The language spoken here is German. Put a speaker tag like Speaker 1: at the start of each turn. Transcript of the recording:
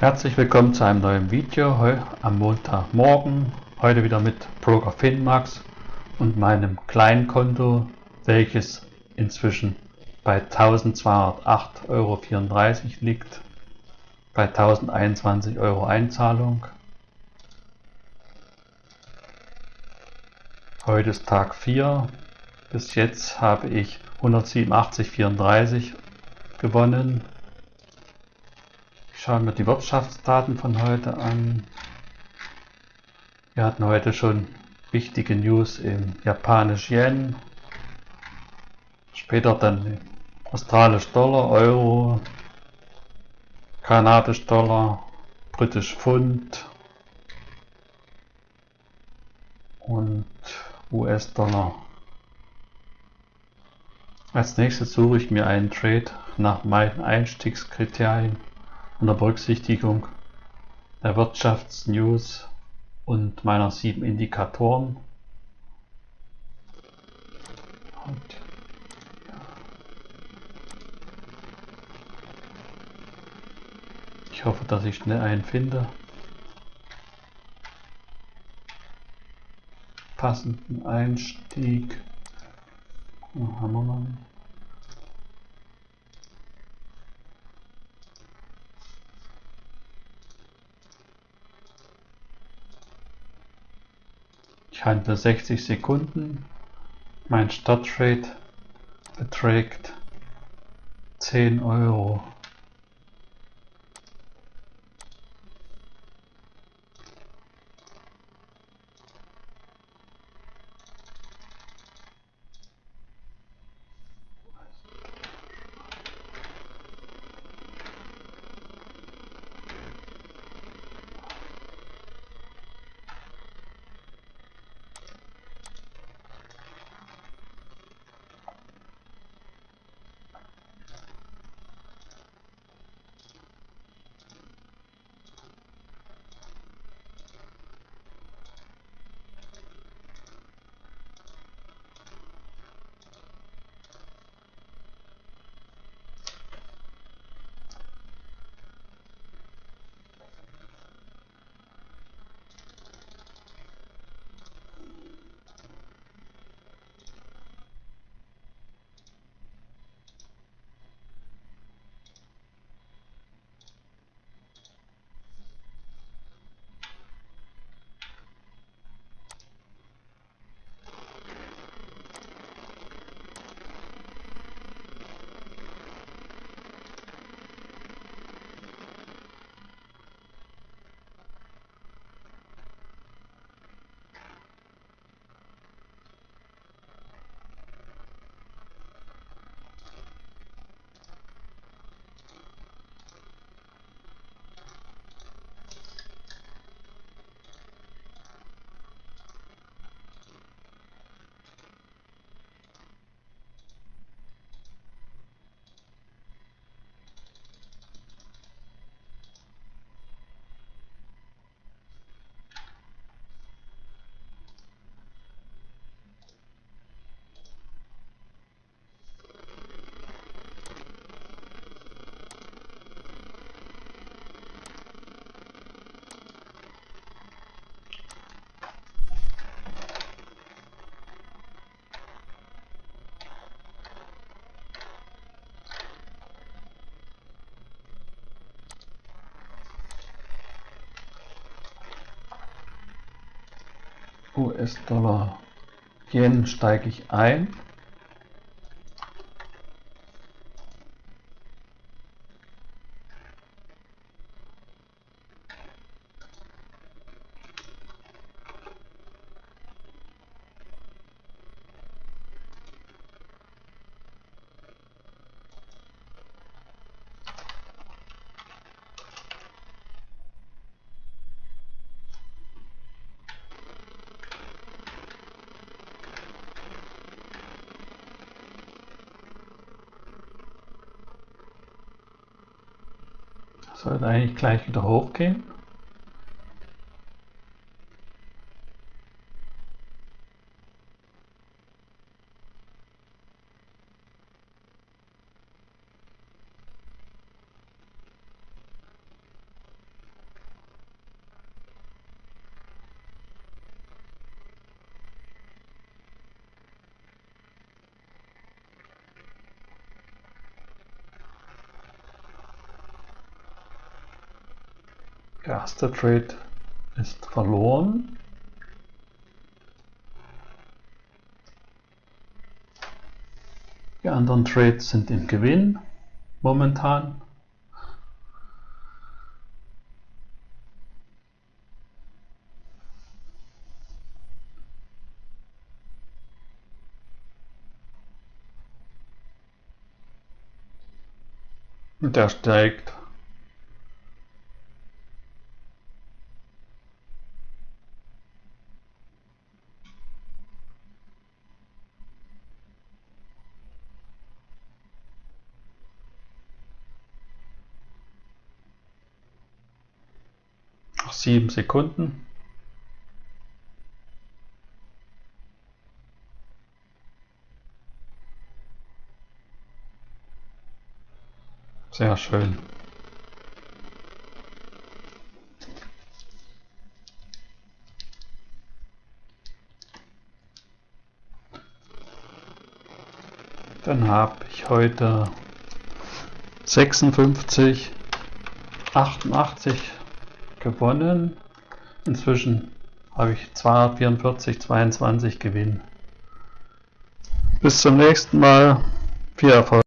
Speaker 1: Herzlich willkommen zu einem neuen Video am Montagmorgen. Heute wieder mit Broker Finmax und meinem kleinen Konto, welches inzwischen bei 1208,34 Euro liegt, bei 1021 Euro Einzahlung. Heute ist Tag 4. Bis jetzt habe ich 187,34 gewonnen. Schauen wir die Wirtschaftsdaten von heute an. Wir hatten heute schon wichtige News im japanisch Yen, später dann australisch Dollar, Euro, kanadisch Dollar, britisch Pfund und US-Dollar. Als nächstes suche ich mir einen Trade nach meinen Einstiegskriterien unter Berücksichtigung der Wirtschaftsnews und meiner sieben Indikatoren. Und ich hoffe, dass ich schnell einen finde. Passenden Einstieg. Haben wir noch nicht. Handle 60 Sekunden. Mein Startrate beträgt 10 Euro. US-Dollar Yen steige ich ein. Sollte eigentlich gleich wieder hochgehen. Erste Trade ist verloren. Die anderen Trades sind im Gewinn momentan. Und der steigt. Noch sieben Sekunden. Sehr schön. Dann habe ich heute 56, 88 gewonnen. Inzwischen habe ich 244, 22 Gewinn. Bis zum nächsten Mal. Viel Erfolg.